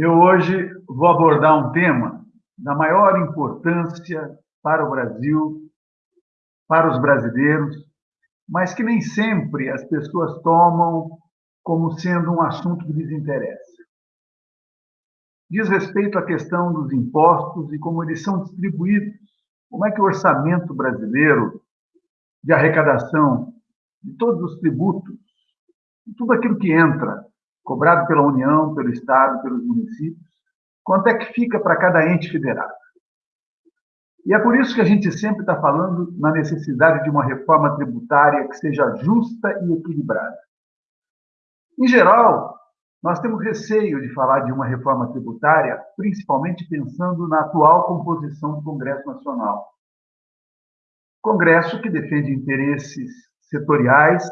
Eu hoje vou abordar um tema da maior importância para o Brasil, para os brasileiros, mas que nem sempre as pessoas tomam como sendo um assunto que lhes interessa. Diz respeito à questão dos impostos e como eles são distribuídos. Como é que o orçamento brasileiro de arrecadação de todos os tributos, tudo aquilo que entra, cobrado pela União, pelo Estado, pelos municípios, quanto é que fica para cada ente federado. E é por isso que a gente sempre está falando na necessidade de uma reforma tributária que seja justa e equilibrada. Em geral, nós temos receio de falar de uma reforma tributária, principalmente pensando na atual composição do Congresso Nacional. Congresso que defende interesses setoriais,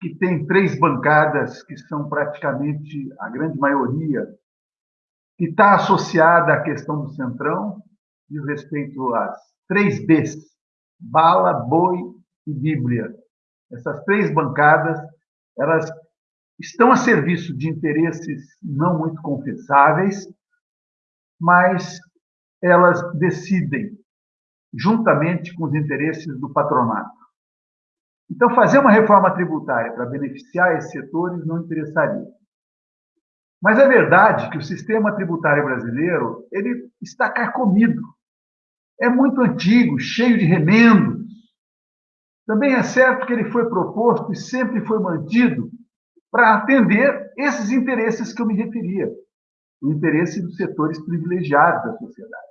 que tem três bancadas que são praticamente a grande maioria, que está associada à questão do Centrão, diz respeito às três Bs, bala, boi e Bíblia. Essas três bancadas, elas estão a serviço de interesses não muito confessáveis, mas elas decidem juntamente com os interesses do patronato. Então, fazer uma reforma tributária para beneficiar esses setores não interessaria. Mas é verdade que o sistema tributário brasileiro ele está carcomido. É muito antigo, cheio de remendos. Também é certo que ele foi proposto e sempre foi mantido para atender esses interesses que eu me referia, o interesse dos setores privilegiados da sociedade.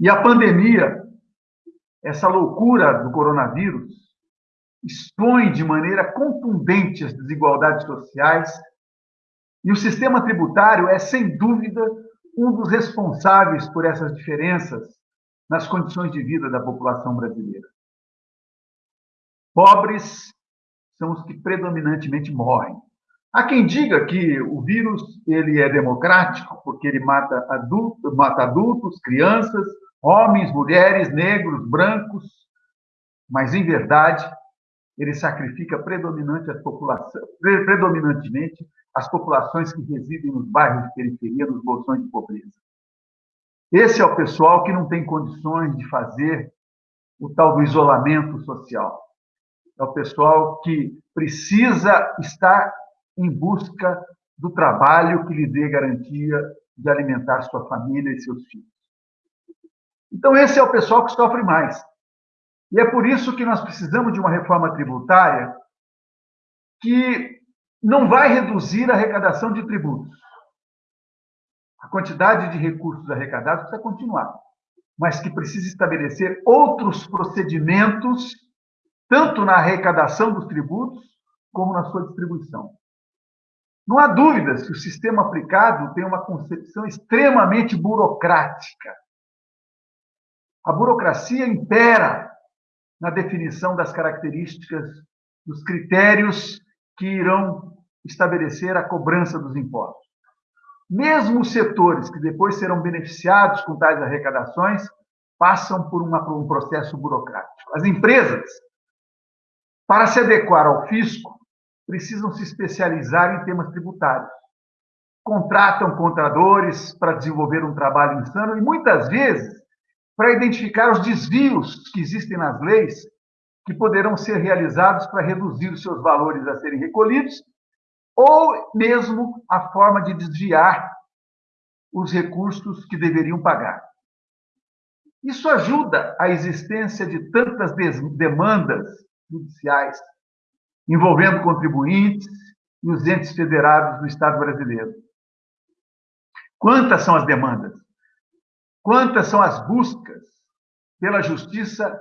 E a pandemia, essa loucura do coronavírus, expõe de maneira contundente as desigualdades sociais e o sistema tributário é, sem dúvida, um dos responsáveis por essas diferenças nas condições de vida da população brasileira. Pobres são os que predominantemente morrem. Há quem diga que o vírus ele é democrático porque ele mata adultos, mata adultos, crianças, homens, mulheres, negros, brancos, mas em verdade ele sacrifica predominante predominantemente as populações que residem nos bairros de periferia, nos bolsões de pobreza. Esse é o pessoal que não tem condições de fazer o tal do isolamento social. É o pessoal que precisa estar em busca do trabalho que lhe dê garantia de alimentar sua família e seus filhos. Então, esse é o pessoal que sofre mais. E é por isso que nós precisamos de uma reforma tributária que não vai reduzir a arrecadação de tributos. A quantidade de recursos arrecadados precisa continuar, mas que precisa estabelecer outros procedimentos, tanto na arrecadação dos tributos, como na sua distribuição. Não há dúvidas que o sistema aplicado tem uma concepção extremamente burocrática. A burocracia impera na definição das características, dos critérios que irão estabelecer a cobrança dos impostos. Mesmo os setores que depois serão beneficiados com tais arrecadações passam por, uma, por um processo burocrático. As empresas, para se adequar ao fisco, precisam se especializar em temas tributários. Contratam contadores para desenvolver um trabalho insano e, muitas vezes, para identificar os desvios que existem nas leis que poderão ser realizados para reduzir os seus valores a serem recolhidos ou mesmo a forma de desviar os recursos que deveriam pagar. Isso ajuda a existência de tantas demandas judiciais envolvendo contribuintes e os entes federados do Estado brasileiro. Quantas são as demandas? Quantas são as buscas pela justiça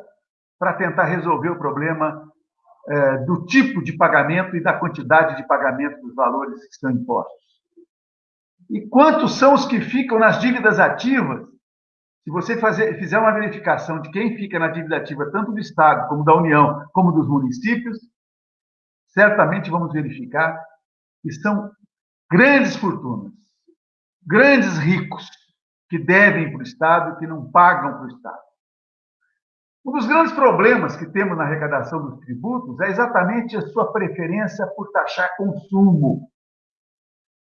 para tentar resolver o problema é, do tipo de pagamento e da quantidade de pagamento dos valores que são impostos. E quantos são os que ficam nas dívidas ativas? Se você fazer, fizer uma verificação de quem fica na dívida ativa, tanto do Estado, como da União, como dos municípios, certamente vamos verificar que são grandes fortunas, grandes ricos, que devem para o Estado e que não pagam para o Estado. Um dos grandes problemas que temos na arrecadação dos tributos é exatamente a sua preferência por taxar consumo.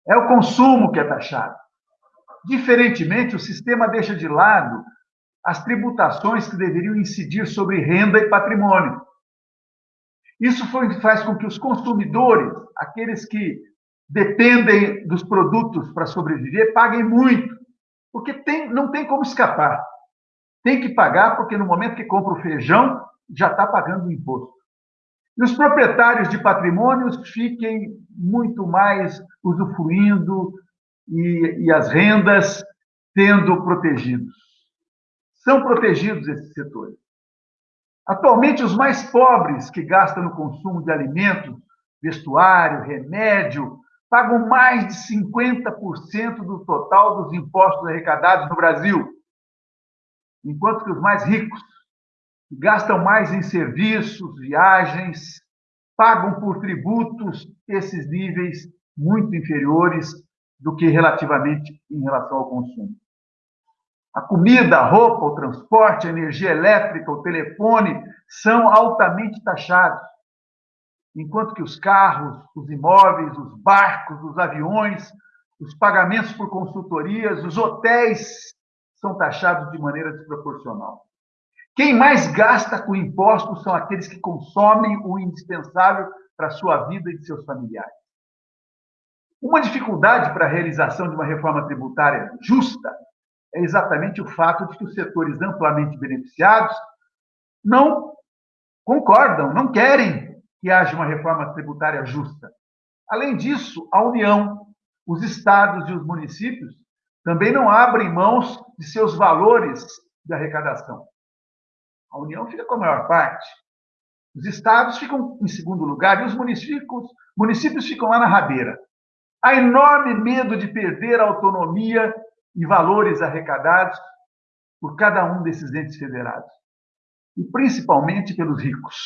É o consumo que é taxado. Diferentemente, o sistema deixa de lado as tributações que deveriam incidir sobre renda e patrimônio. Isso faz com que os consumidores, aqueles que dependem dos produtos para sobreviver, paguem muito, porque tem, não tem como escapar. Tem que pagar, porque no momento que compra o feijão, já está pagando o imposto. E os proprietários de patrimônios fiquem muito mais usufruindo e, e as rendas sendo protegidos. São protegidos esses setores. Atualmente, os mais pobres que gastam no consumo de alimentos, vestuário, remédio, pagam mais de 50% do total dos impostos arrecadados no Brasil, enquanto que os mais ricos gastam mais em serviços, viagens, pagam por tributos esses níveis muito inferiores do que relativamente em relação ao consumo. A comida, a roupa, o transporte, a energia elétrica, o telefone são altamente taxados, enquanto que os carros, os imóveis, os barcos, os aviões, os pagamentos por consultorias, os hotéis são taxados de maneira desproporcional. Quem mais gasta com impostos são aqueles que consomem o indispensável para a sua vida e de seus familiares. Uma dificuldade para a realização de uma reforma tributária justa é exatamente o fato de que os setores amplamente beneficiados não concordam, não querem que haja uma reforma tributária justa. Além disso, a União, os estados e os municípios também não abrem mãos de seus valores de arrecadação. A União fica com a maior parte. Os estados ficam em segundo lugar e os municípios, municípios ficam lá na rabeira. Há enorme medo de perder a autonomia e valores arrecadados por cada um desses entes federados, e principalmente pelos ricos.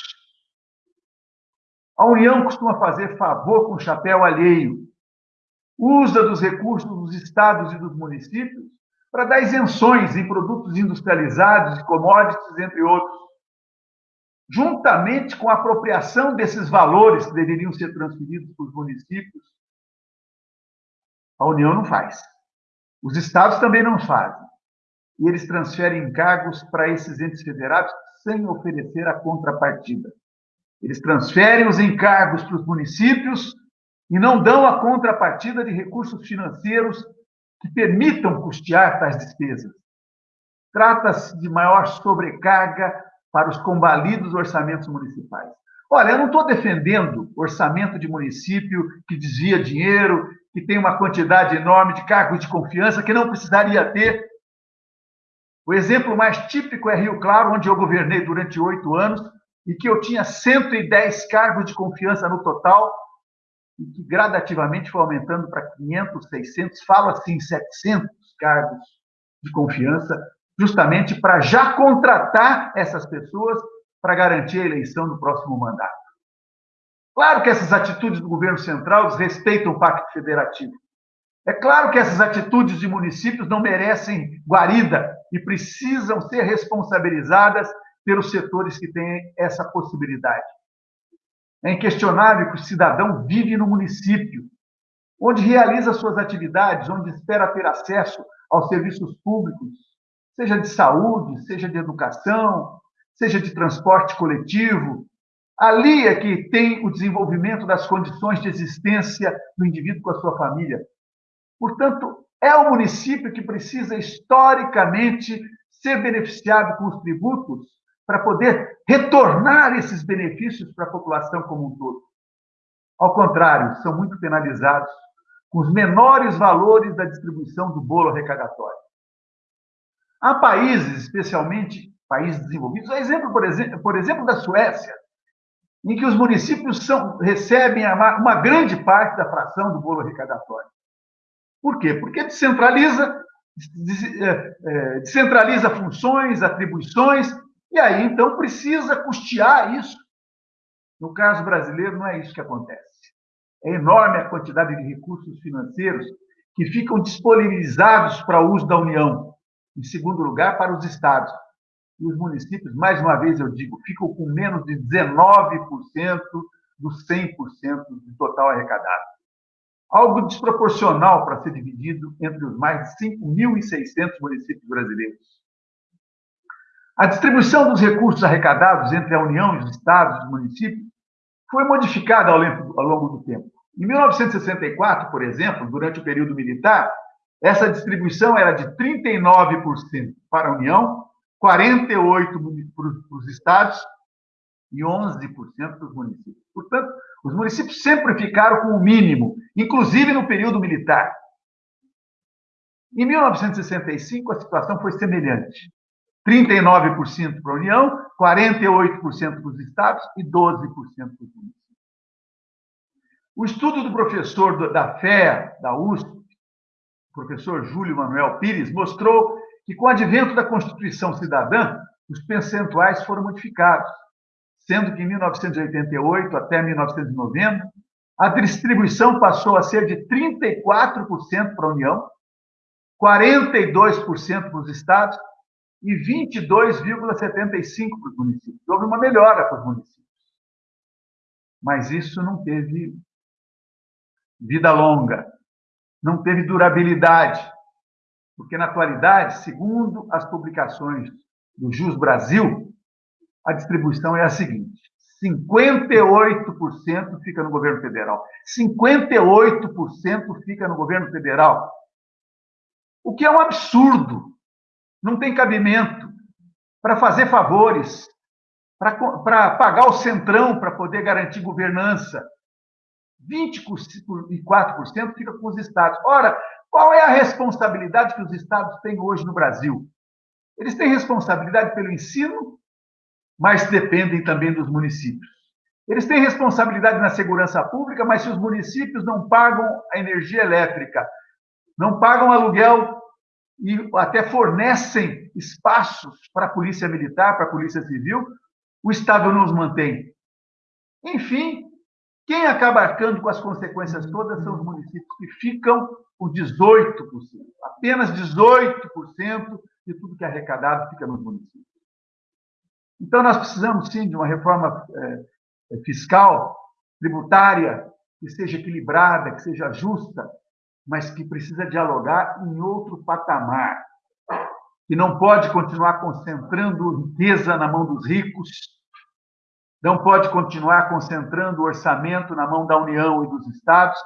A União costuma fazer favor com chapéu alheio, usa dos recursos dos estados e dos municípios para dar isenções em produtos industrializados e commodities, entre outros, juntamente com a apropriação desses valores que deveriam ser transferidos para os municípios, a União não faz. Os estados também não fazem. E eles transferem encargos para esses entes federados sem oferecer a contrapartida. Eles transferem os encargos para os municípios e não dão a contrapartida de recursos financeiros que permitam custear tais despesas. Trata-se de maior sobrecarga para os combalidos orçamentos municipais. Olha, eu não estou defendendo orçamento de município que desvia dinheiro, que tem uma quantidade enorme de cargos de confiança que não precisaria ter. O exemplo mais típico é Rio Claro, onde eu governei durante oito anos e que eu tinha 110 cargos de confiança no total e que gradativamente foi aumentando para 500, 600, fala-se em 700 cargos de confiança, justamente para já contratar essas pessoas para garantir a eleição do próximo mandato. Claro que essas atitudes do governo central desrespeitam o Pacto Federativo. É claro que essas atitudes de municípios não merecem guarida e precisam ser responsabilizadas pelos setores que têm essa possibilidade. É inquestionável que o cidadão vive no município, onde realiza suas atividades, onde espera ter acesso aos serviços públicos, seja de saúde, seja de educação, seja de transporte coletivo. Ali é que tem o desenvolvimento das condições de existência do indivíduo com a sua família. Portanto, é o município que precisa historicamente ser beneficiado com os tributos para poder retornar esses benefícios para a população como um todo. Ao contrário, são muito penalizados com os menores valores da distribuição do bolo arrecadatório. Há países, especialmente países desenvolvidos, exemplo, por exemplo, por exemplo da Suécia, em que os municípios são, recebem uma grande parte da fração do bolo arrecadatório. Por quê? Porque descentraliza, é, é, descentraliza funções, atribuições e aí, então, precisa custear isso. No caso brasileiro, não é isso que acontece. É enorme a quantidade de recursos financeiros que ficam disponibilizados para o uso da União. Em segundo lugar, para os estados. E os municípios, mais uma vez eu digo, ficam com menos de 19% dos 100% do total arrecadado. algo desproporcional para ser dividido entre os mais de 5.600 municípios brasileiros. A distribuição dos recursos arrecadados entre a União, os estados e os municípios foi modificada ao longo do tempo. Em 1964, por exemplo, durante o período militar, essa distribuição era de 39% para a União, 48% para os estados e 11% para os municípios. Portanto, os municípios sempre ficaram com o mínimo, inclusive no período militar. Em 1965, a situação foi semelhante. 39% para a União, 48% para os estados e 12% para os municípios. O estudo do professor da FE, da USP, o professor Júlio Manuel Pires, mostrou que, com o advento da Constituição Cidadã, os percentuais foram modificados, sendo que em 1988 até 1990, a distribuição passou a ser de 34% para a União, 42% para os estados e 22,75% para os municípios. Houve uma melhora para os municípios. Mas isso não teve vida longa, não teve durabilidade, porque na atualidade, segundo as publicações do Jus Brasil, a distribuição é a seguinte: 58% fica no governo federal, 58% fica no governo federal. O que é um absurdo. Não tem cabimento para fazer favores, para pagar o centrão para poder garantir governança, 24% fica com os estados. Ora, qual é a responsabilidade que os estados têm hoje no Brasil? Eles têm responsabilidade pelo ensino, mas dependem também dos municípios. Eles têm responsabilidade na segurança pública, mas se os municípios não pagam a energia elétrica, não pagam aluguel e até fornecem espaços para a polícia militar, para a polícia civil, o Estado não os mantém. Enfim, quem acaba arcando com as consequências todas são os municípios que ficam com 18%. Apenas 18% de tudo que é arrecadado fica nos municípios. Então, nós precisamos, sim, de uma reforma é, fiscal, tributária, que seja equilibrada, que seja justa, mas que precisa dialogar em outro patamar, que não pode continuar concentrando riqueza na mão dos ricos não pode continuar concentrando orçamento na mão da União e dos estados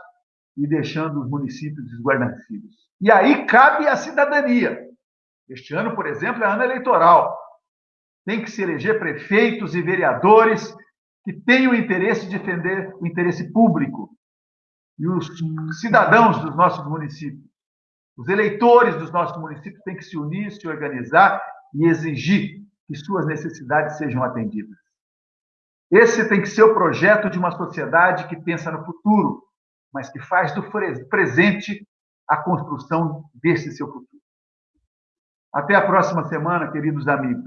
e deixando os municípios desguarnecidos. E aí cabe a cidadania. Este ano, por exemplo, é ano eleitoral. Tem que se eleger prefeitos e vereadores que tenham interesse de defender o interesse público. E os cidadãos dos nossos municípios, os eleitores dos nossos municípios têm que se unir, se organizar e exigir que suas necessidades sejam atendidas. Esse tem que ser o projeto de uma sociedade que pensa no futuro, mas que faz do presente a construção desse seu futuro. Até a próxima semana, queridos amigos.